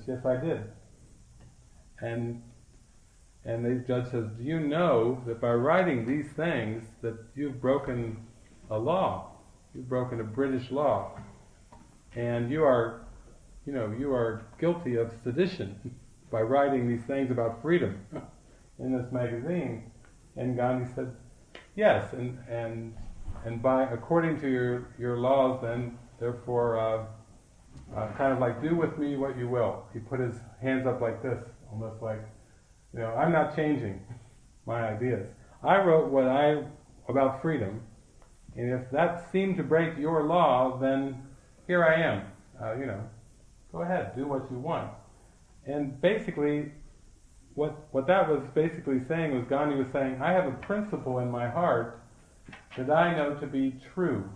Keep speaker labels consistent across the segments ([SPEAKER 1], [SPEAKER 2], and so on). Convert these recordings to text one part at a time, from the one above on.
[SPEAKER 1] says, yes, I did. And and the judge says, do you know that by writing these things that you've broken a law? You've broken a British law. And you are, you know, you are guilty of sedition by writing these things about freedom in this magazine. And Gandhi said, yes, and, and, and by, according to your, your laws then, therefore, uh, uh, kind of like, do with me what you will. He put his hands up like this, almost like, you know, I'm not changing my ideas. I wrote what I, about freedom, and if that seemed to break your law, then here I am. Uh, you know, go ahead, do what you want. And basically, what what that was basically saying was Gandhi was saying, I have a principle in my heart that I know to be true,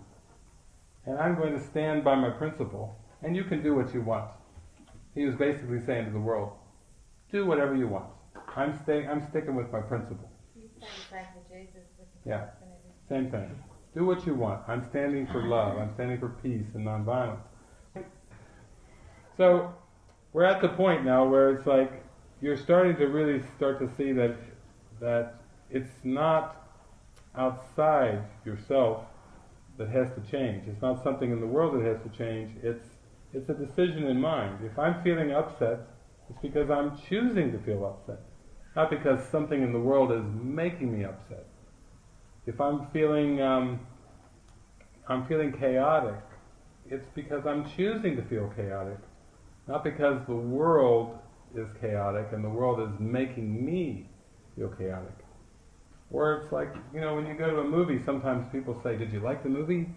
[SPEAKER 1] and I'm going to stand by my principle, and you can do what you want. He was basically saying to the world, do whatever you want. I'm staying. I'm sticking with my principle. Yeah, same thing. Do what you want. I'm standing for love. I'm standing for peace and nonviolence. So we're at the point now where it's like you're starting to really start to see that that it's not outside yourself that has to change. It's not something in the world that has to change. It's it's a decision in mind. If I'm feeling upset, it's because I'm choosing to feel upset, not because something in the world is making me upset. If I'm feeling um, I'm feeling chaotic, it's because I'm choosing to feel chaotic, not because the world is chaotic and the world is making me feel chaotic. Or it's like, you know, when you go to a movie, sometimes people say, Did you like the movie?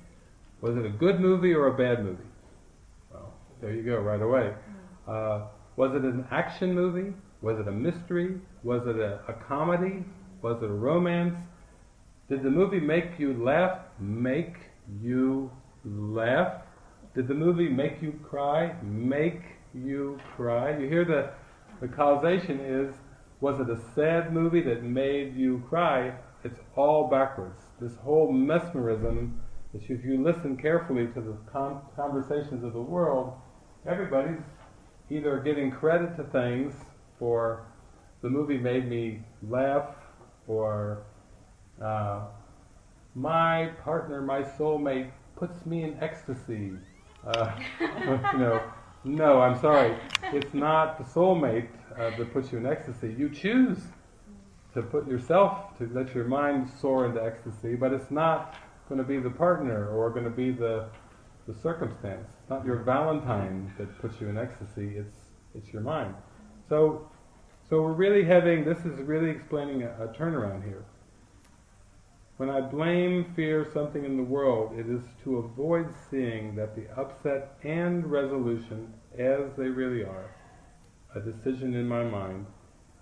[SPEAKER 1] Was it a good movie or a bad movie? There you go, right away. Uh, was it an action movie? Was it a mystery? Was it a, a comedy? Was it a romance? Did the movie make you laugh? Make you laugh? Did the movie make you cry? Make you cry? You hear the, the causation is, was it a sad movie that made you cry? It's all backwards. This whole mesmerism, that if you listen carefully to the con- conversations of the world, everybody's either giving credit to things for the movie made me laugh or uh, my partner, my soulmate, puts me in ecstasy. Uh, you know, no, I'm sorry. It's not the soulmate uh, that puts you in ecstasy. You choose to put yourself, to let your mind soar into ecstasy, but it's not going to be the partner or going to be the, the circumstance. It's not your Valentine that puts you in ecstasy, it's, it's your mind. So, so we're really having, this is really explaining a, a turnaround here. When I blame, fear something in the world, it is to avoid seeing that the upset and resolution, as they really are, a decision in my mind,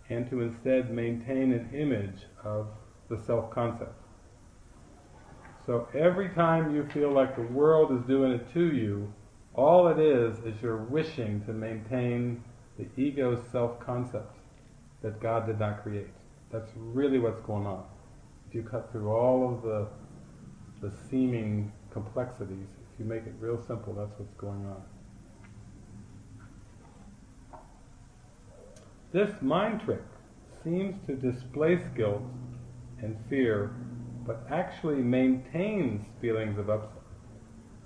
[SPEAKER 1] and to instead maintain an image of the self-concept. So every time you feel like the world is doing it to you, all it is is you're wishing to maintain the ego's self-concept that God did not create. That's really what's going on if you cut through all of the, the seeming complexities, if you make it real simple, that's what's going on. This mind trick seems to displace guilt and fear, but actually maintains feelings of upset.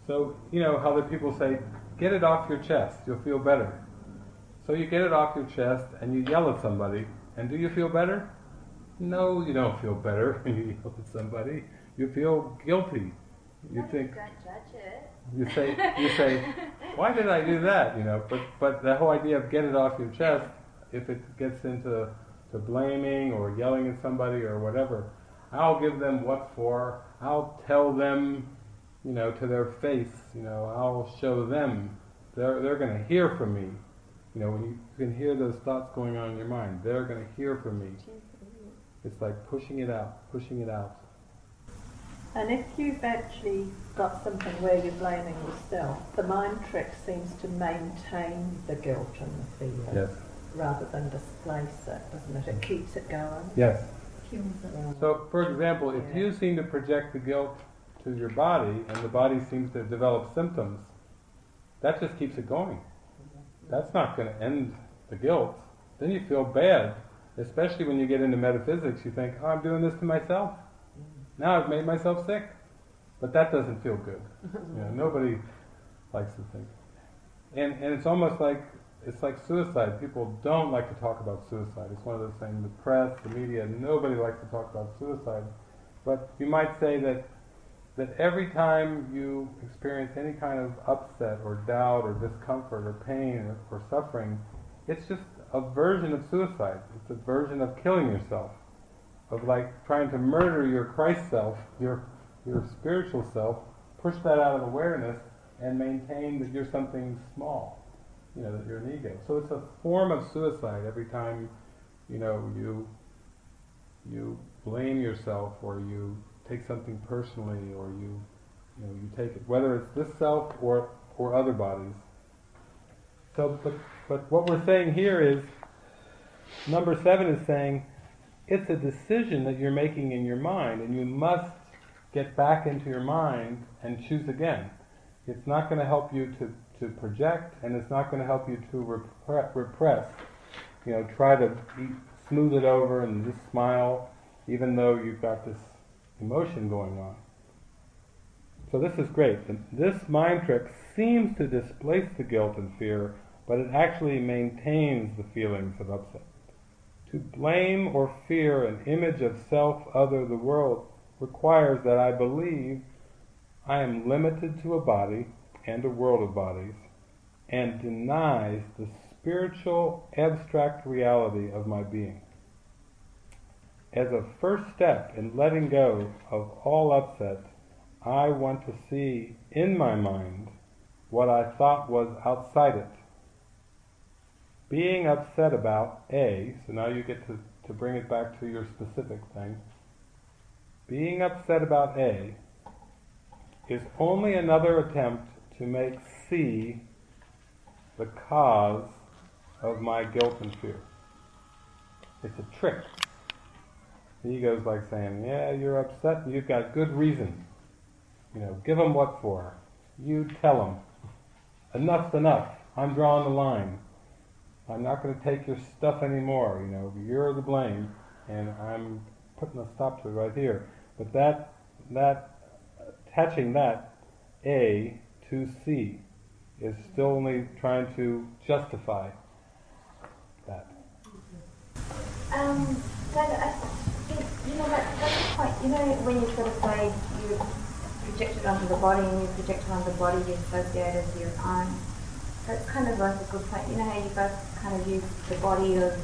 [SPEAKER 1] So, you know how the people say, get it off your chest, you'll feel better. So you get it off your chest and you yell at somebody, and do you feel better? No, you don't feel better when you yell at somebody. You feel guilty. You think. You say, you say, why did I do that? You know, but but the whole idea of get it off your chest, if it gets into to blaming or yelling at somebody or whatever, I'll give them what for. I'll tell them, you know, to their face. You know, I'll show them. They're they're going to hear from me. You know, when you, you can hear those thoughts going on in your mind, they're going to hear from me. It's like pushing it out, pushing it out.
[SPEAKER 2] And if you've actually got something where you're blaming yourself, the mind trick seems to maintain the guilt and the fear
[SPEAKER 1] Yes.
[SPEAKER 2] rather than displace it, doesn't it? It keeps it going.
[SPEAKER 1] Yes. So, for example, if you seem to project the guilt to your body and the body seems to develop symptoms, that just keeps it going. that's not going to end the guilt. Then you feel bad, especially when you get into metaphysics. You think, oh, I'm doing this to myself. Now I've made myself sick. But that doesn't feel good. You know, nobody likes to think. And, and it's almost like it's like suicide. People don't like to talk about suicide. It's one of those things. The press, the media, nobody likes to talk about suicide. But you might say that that every time you experience any kind of upset or doubt or discomfort or pain or, or suffering, it's just a version of suicide. It's a version of killing yourself, of like trying to murder your Christ self, your your spiritual self, push that out of awareness, and maintain that you're something small, you know, that you're an ego. So it's a form of suicide every time, you know, you you blame yourself or you take something personally or you you know you take it whether it's this self or or other bodies. So but but what we're saying here is number seven is saying it's a decision that you're making in your mind and you must get back into your mind and choose again. It's not going to help you to, to project and it's not going to help you to repre- repress. You know, try to smooth it over and just smile even though you've got this emotion going on. So this is great. This mind trick seems to displace the guilt and fear, but it actually maintains the feelings of upset. To blame or fear an image of self, other, the world, requires that I believe I am limited to a body and a world of bodies, and denies the spiritual abstract reality of my being as a first step in letting go of all upset, I want to see in my mind what I thought was outside it. Being upset about A, so now you get to, to bring it back to your specific thing. Being upset about A is only another attempt to make C the cause of my guilt and fear. It's a trick. The ego's like saying, yeah, you're upset you've got good reason. You know, give them what for. You tell them. Enough's enough. I'm drawing the line. I'm not going to take your stuff anymore. You know, you're the blame, and I'm putting a stop to it right here. But that, that, attaching that A to C is still only trying to justify that.
[SPEAKER 3] Um, I, think, you know, that, that's the point. You know, when you sort of say you project it onto the body and you project it onto the body, you associate it with your own. That's kind of like a good point. You know how you both kind of use the body of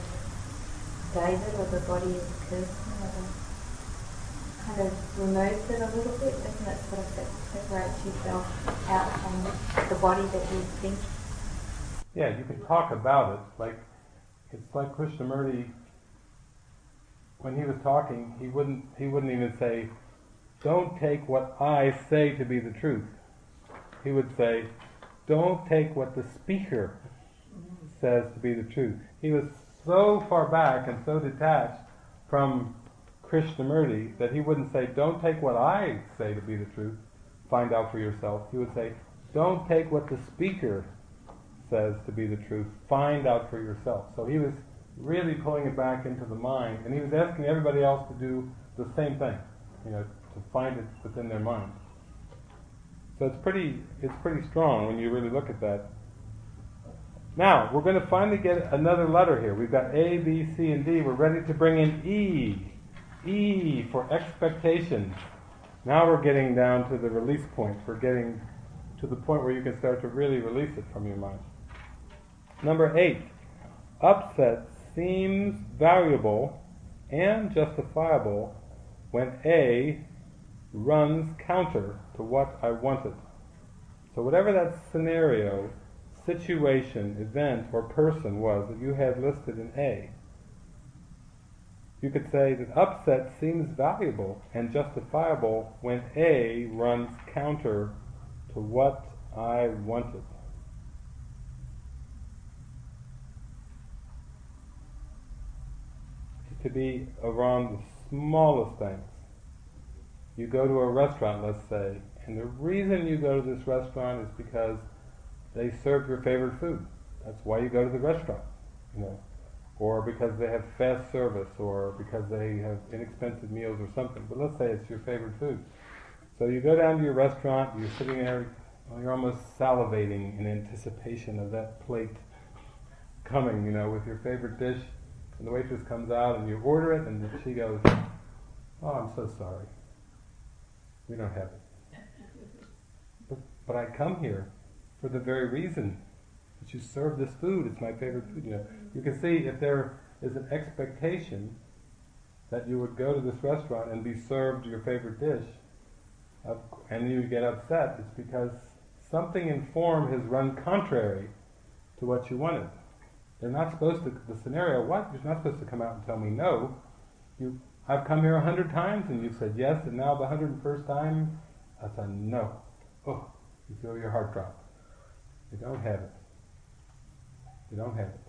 [SPEAKER 3] David or the body of Kirsten, kind of removes it a little bit, doesn't it? Sort of separates yourself out from the body that you think.
[SPEAKER 1] Yeah, you can talk about it. Like it's like Krishnamurti when he was talking, he wouldn't he wouldn't even say, "Don't take what I say to be the truth." He would say, "Don't take what the speaker says to be the truth." He was so far back and so detached from Krishnamurti that he wouldn't say, "Don't take what I say to be the truth. Find out for yourself." He would say, "Don't take what the speaker says to be the truth. Find out for yourself." So he was really pulling it back into the mind, and he was asking everybody else to do the same thing, you know, to find it within their mind. So it's pretty, it's pretty strong when you really look at that. Now we're going to finally get another letter here. We've got A, B, C, and D. We're ready to bring in E. E for expectation. Now we're getting down to the release point. We're getting to the point where you can start to really release it from your mind. Number eight, upset seems valuable and justifiable when A runs counter to what I wanted. So whatever that scenario, situation, event, or person was that you had listed in A, you could say that upset seems valuable and justifiable when A runs counter to what I wanted. to be around the smallest things. You go to a restaurant, let's say, and the reason you go to this restaurant is because they serve your favorite food. That's why you go to the restaurant, you know, or because they have fast service, or because they have inexpensive meals or something. But let's say it's your favorite food. So you go down to your restaurant, you're sitting there, well, you're almost salivating in anticipation of that plate coming, you know, with your favorite dish. And the waitress comes out and you order it, and she goes, "Oh, I'm so sorry, we don't have it." But, but I come here for the very reason you serve this food. It's my favorite food. You know, you can see if there is an expectation that you would go to this restaurant and be served your favorite dish, and you get upset. It's because something in form has run contrary to what you wanted. They're not supposed to. The scenario, what? You're not supposed to come out and tell me no. You, I've come here a hundred times and you've said yes, and now the hundred and first time, I said no. Oh, you feel your heart drop. You don't have it. You don't have it.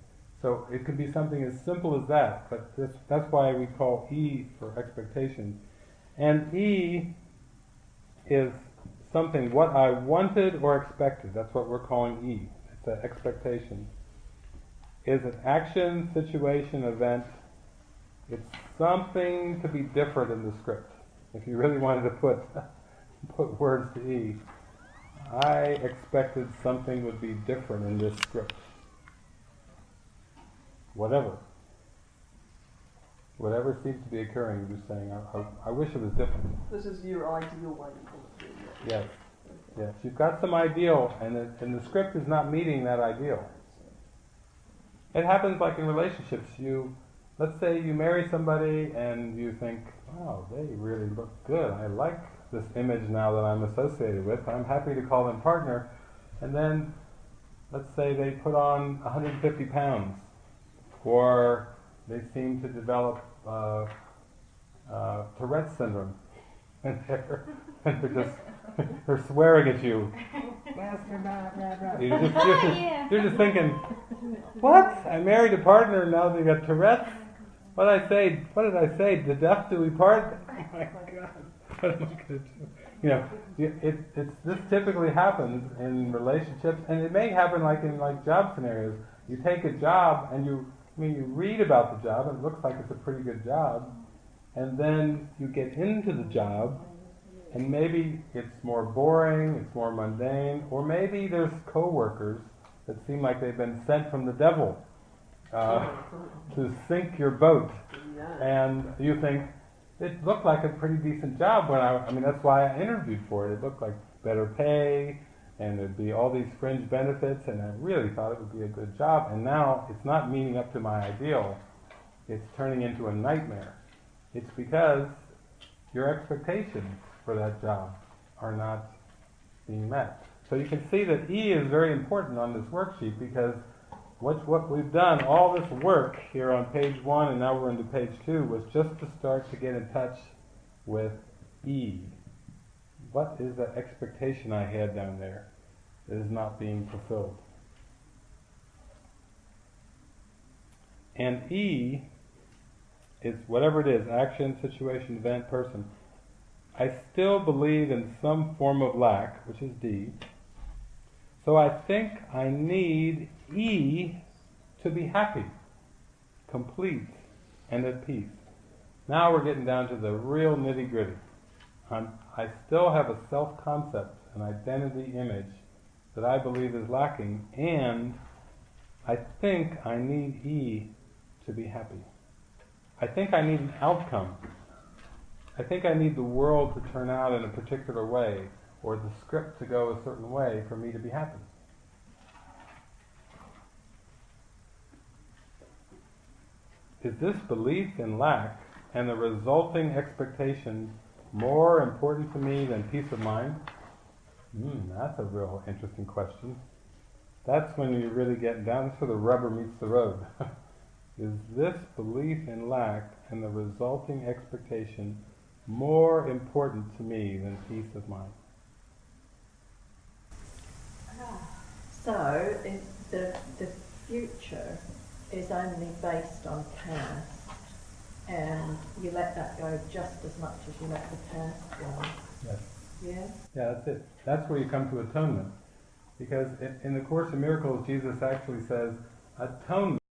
[SPEAKER 1] So it can be something as simple as that, but this, that's why we call E for expectation. And E is something what I wanted or expected. That's what we're calling E. It's an expectation. Is an action, situation, event. It's something to be different in the script. If you really wanted to put put words to E, I expected something would be different in this script. Whatever. Whatever seems to be occurring, you're saying, I, I, I wish it was different.
[SPEAKER 4] This is your ideal way to put it.
[SPEAKER 1] Yes. Yes. You've got some ideal, and the, and the script is not meeting that ideal. It happens like in relationships. You, let's say you marry somebody and you think, wow, they really look good. I like this image now that I'm associated with. I'm happy to call them partner. And then, let's say they put on 150 pounds, or they seem to develop uh, uh, Tourette's syndrome, and they're, and they're just they're swearing at you. You're just, you're, just, you're just thinking, what? I married a partner and now they got Tourette's? What did I say? What did I say? The death do we part? Oh my God! What am I going to do? You know, you- it, it's this typically happens in relationships, and it may happen like in like job scenarios. You take a job and you, I mean, you read about the job and it looks like it's a pretty good job, and then you get into the job and maybe it's more boring, it's more mundane, or maybe there's coworkers that seem like they've been sent from the devil uh, to sink your boat, and you think it looked like a pretty decent job when I, I mean that's why I interviewed for it. It looked like better pay, and there'd be all these fringe benefits, and I really thought it would be a good job. And now it's not meeting up to my ideal; it's turning into a nightmare. It's because your expectations for that job are not being met. So you can see that E is very important on this worksheet because what, what we've done, all this work here on page one and now we're into page two, was just to start to get in touch with E. What is the expectation I had down there that is not being fulfilled? And E is whatever it is action, situation, event, person. I still believe in some form of lack, which is D. So I think I need E to be happy, complete, and at peace. Now we're getting down to the real nitty gritty. I still have a self concept, an identity image that I believe is lacking, and I think I need E to be happy. I think I need an outcome. I think I need the world to turn out in a particular way, or the script to go a certain way for me to be happy. Is this belief in lack and the resulting expectation more important to me than peace of mind? Hmm, that's a real interesting question. That's when you really get down. Where the rubber meets the road. Is this belief in lack and the resulting expectation more important to me than peace of mind?
[SPEAKER 2] So, in the, the future is only based on past, and you let that go just as much as you let the past go.
[SPEAKER 1] Yes.
[SPEAKER 2] Yeah?
[SPEAKER 1] Yeah, that's it. That's where you come to atonement. Because in, in the Course in Miracles, Jesus actually says atonement